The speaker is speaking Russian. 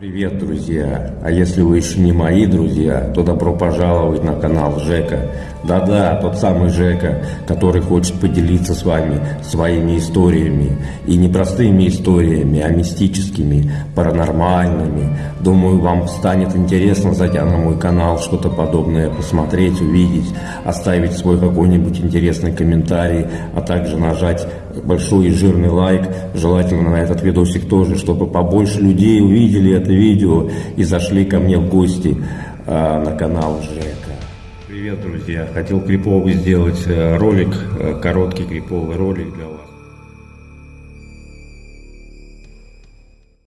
Привет, друзья! А если вы еще не мои друзья, то добро пожаловать на канал Жека. Да-да, тот самый Жека, который хочет поделиться с вами своими историями. И не простыми историями, а мистическими, паранормальными. Думаю, вам станет интересно, зайдя на мой канал, что-то подобное посмотреть, увидеть, оставить свой какой-нибудь интересный комментарий, а также нажать большой и жирный лайк, желательно на этот видосик тоже, чтобы побольше людей увидели это видео и зашли ко мне в гости а, на канал Жека. Привет, друзья! Хотел криповый сделать э, ролик, э, короткий криповый ролик для вас.